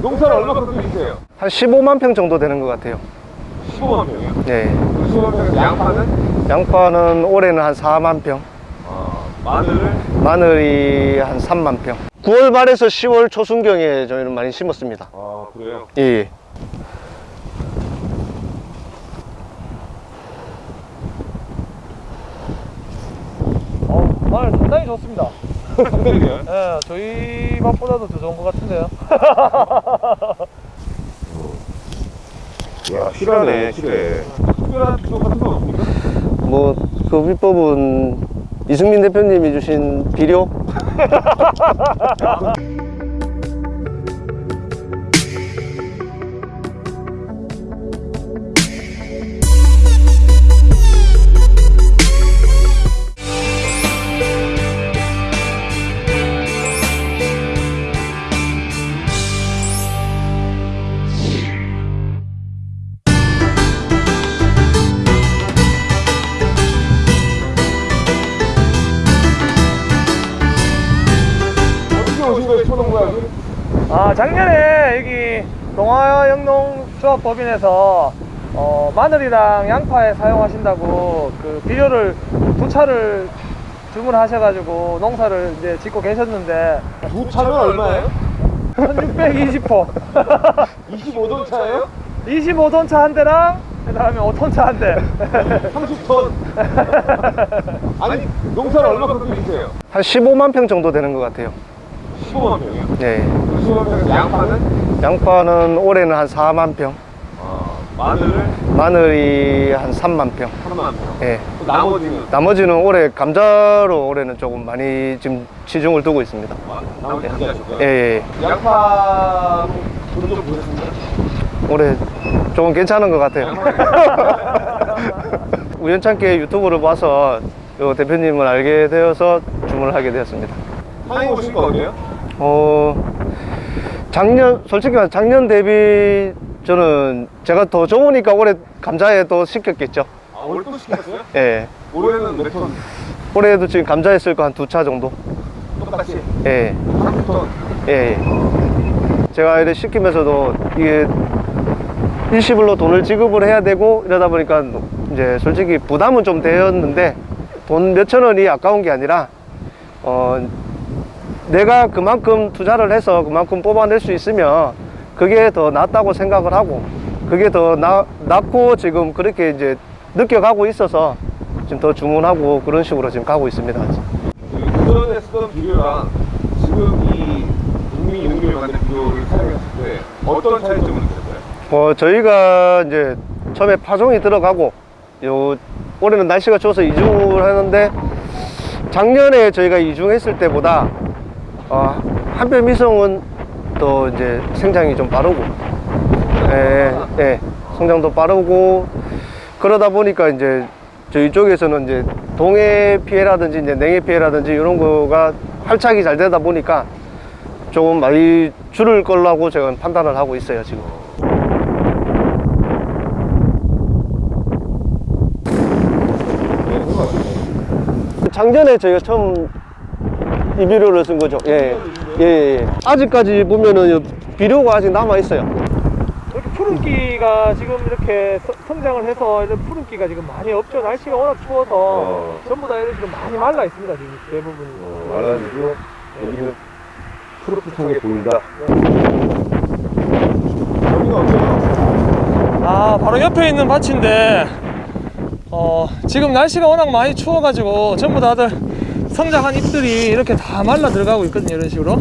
농사를 얼마큼 주세요? 한 15만 평 정도 되는 것 같아요 15만 평이요? 네. 15만 평 양파는? 양파는 올해는 한 4만 평 아, 마늘을? 마늘이 한 3만 평 9월 말에서 10월 초순경에 저희는 많이 심었습니다 아 그래요? 예, 예. 어, 마늘 상당히 좋습니다. 예, 저희 맛보다도 더 좋은 것 같은데요. 야 실하네 실해 특별한 비법 같은 건 없습니까? 뭐 그 비법은 이승민 대표님이 주신 비료 오신 거예요 초농구하기? 아, 작년에 여기 동화영농조합법인에서 어, 마늘이랑 양파에 사용하신다고 그 비료를 두 차를 주문하셔가지고 농사를 이제 짓고 계셨는데 두 차면 얼마예요? 1620호 25돈 차예요? 25톤 차 한 대랑 그 다음에 5톤 차 한 대 30톤 아니 농사를 얼마큼 주세요? 한 15만 평 정도 되는 것 같아요 15만 평이요? 네. 15만 평 양파는? 양파는 올해는 한 4만 평 아, 마늘을? 마늘이 한 3만 평 3만 평 예. 또 나머지는? 나머지는 올해 감자로 올해는 조금 많이 지금 치중을 두고 있습니다 아, 나머지 감자시고요? 예, 예. 양파 돈좀 보셨습니까? 올해 조금 괜찮은 것 같아요 우연찮게 유튜브를 봐서 요 대표님을 알게 되어서 주문을 하게 되었습니다 한국 오신 거 어때요? 어 작년 솔직히 말해 작년 대비 저는 제가 더 좋으니까 올해 감자에 또 시켰겠죠 아, 올해 또 시켰어요? 예 올해는 몇 톤? 올해도 지금 감자에 쓸거한 두 차 정도 똑같이 예, 30톤 예, 예. 제가 이래 시키면서도 이게 일시불로 돈을 지급을 해야 되고 이러다 보니까 이제 솔직히 부담은 좀 되었는데 돈 몇천 원이 아까운 게 아니라 어 내가 그만큼 투자를 해서 그만큼 뽑아낼 수 있으면 그게 더 낫다고 생각을 하고 그게 더 나, 낫고 지금 그렇게 이제 느껴가고 있어서 지금 더 주문하고 그런 식으로 지금 가고 있습니다. 그전에 쓰던 비료랑 지금 이 국민 용기를 만든 비료를 사용했을 때 어떤 차이점을 느꼈어요? 어, 저희가 이제 처음에 파종이 들어가고 요 올해는 날씨가 추워서 이중을 하는데 작년에 저희가 이중했을 때보다 어, 한별 미성은 또 이제 생장이 좀 빠르고 예, 예, 성장도 빠르고 그러다 보니까 이제 저희 쪽에서는 이제 동해 피해라든지 이제 냉해 피해라든지 이런 거가 활착이 잘 되다 보니까 조금 많이 줄을 걸라고 제가 판단을 하고 있어요 지금. 네. 작년에 저희가 처음 이 비료를 쓴 거죠. 예, 예, 예. 아직까지 보면은 비료가 아직 남아 있어요. 이렇게 푸른기가 지금 이렇게 서- 성장을 해서 이런 푸른기가 지금 많이 없죠. 날씨가 워낙 추워서 어. 전부 다 이런 지금 많이 말라 있습니다. 지금 대부분이. 말라가지고 여기는 푸릇푸릇하게 보인다. 여기가 어때요? 아 바로 옆에 있는 밭인데 어 지금 날씨가 워낙 많이 추워가지고 전부 다들 성장한 잎들이 이렇게 다 말라 들어가고 있거든요 이런 식으로.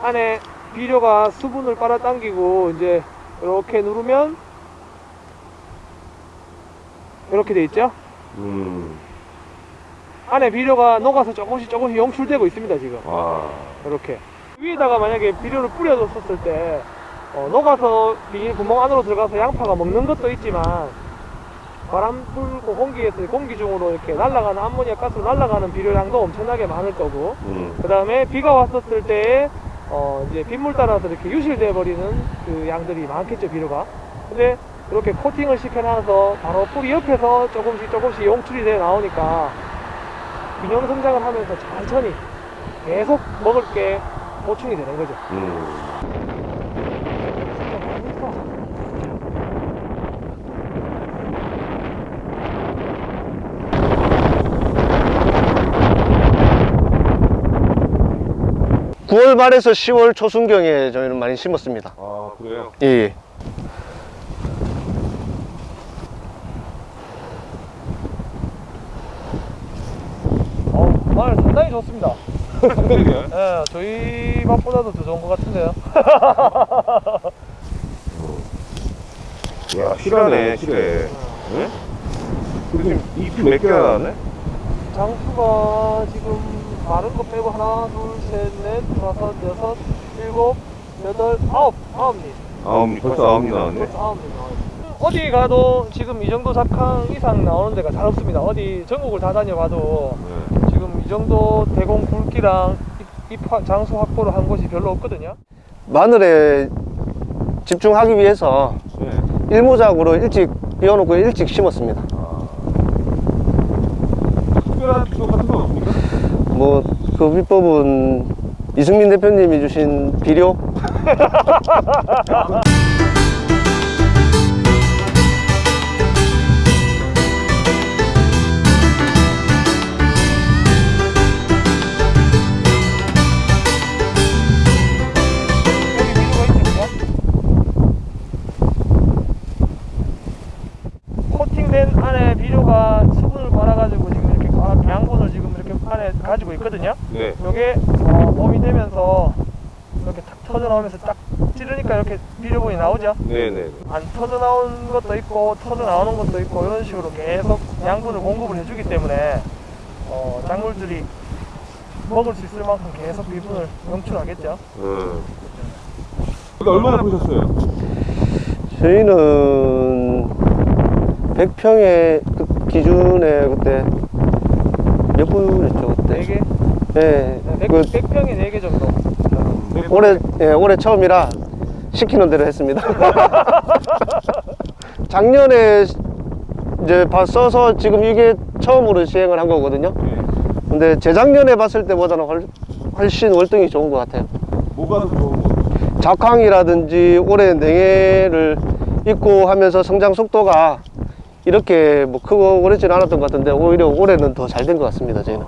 안에 비료가 수분을 빨아당기고 이제 이렇게 누르면 이렇게 돼 있죠? 음, 안에 비료가 녹아서 조금씩 조금씩 용출되고 있습니다 지금 와. 이렇게 위에다가 만약에 비료를 뿌려줬을 때 어, 녹아서 비닐 구멍 안으로 들어가서 양파가 먹는 것도 있지만 바람 불고 공기에서 공기 중으로 이렇게 날아가는 암모니아 가스로 날아가는 비료량도 엄청나게 많을 거고 음. 그 다음에 비가 왔었을 때 어, 이제 빗물 따라서 이렇게 유실돼 버리는 그 양들이 많겠죠 비료가 근데 이렇게 코팅을 시켜놔서 바로 뿌리 옆에서 조금씩 조금씩 용출이 돼 나오니까 균형 성장을 하면서 천천히 계속 먹을 게 보충이 되는 거죠 음. 구월 말에서 10월 초순경에 저희는 많이 심었습니다. 아 그래요? 예, 예. 어, 마늘 상당히 좋습니다 상당히요? 예, 저희 맛보다도 더 좋은 것 같은데요 야 실하네 실해. 네? 지금 잎이 몇 개나 나왔네? 장수가 지금 마른 거 빼고 하나, 둘, 셋, 넷, 다섯, 여섯, 일곱, 여덟, 아홉, 아홉 잎. 아홉 잎 벌써 아홉 잎 나왔네. 벌써 아홉 잎 나와요. 어디 가도 지금 이 정도 작황 이상 나오는 데가 잘 없습니다. 어디 전국을 다 다녀봐도 네. 지금 이 정도 대공 굵기랑 확- 장수 확보를 한 곳이 별로 없거든요. 마늘에 집중하기 위해서 네. 일모작으로 일찍 비워놓고 일찍 심었습니다. 특별한 비법 같은 건 없습니까? 뭐그 비법은 이승민 대표님이 주신 비료 코팅된 안에 비료가 수분을 받아가지고 지금 이렇게 과- 양분을 지금 이렇게 안에 가지고 있거든요. 네. 요게 어, 봄이 되면서 이렇게 탁 터져 나오면서 딱 찌르니까 이렇게 비료분이 나오죠. 네네. 안 터져 나온 것도 있고 터져 나오는 것도 있고 이런 식으로 계속 양분을 공급을 해주기 때문에 어, 작물들이 먹을 수 있을 만큼 계속 비분을 영출하겠죠. 음. 이거 얼마나 보셨어요? 저희는 100평의 그 기준에 그때 몇 분이었죠 그때? 4개? 예. 네, 100, 그 100평에 4개 정도. 올해 예, 올해 처음이라 시키는 대로 했습니다. 작년에 이제 봐 써서 지금 이게 처음으로 시행을 한 거거든요. 네. 근데 재작년에 봤을 때보다는 훨, 훨씬 월등히 좋은 것 같아요. 뭐가 더 좋은 거? 작황이라든지 올해 냉해를 입고 하면서 성장 속도가 이렇게 뭐 크고 그렇지는 않았던 것 같은데 오히려 올해는 더 잘 된 것 같습니다 저희는.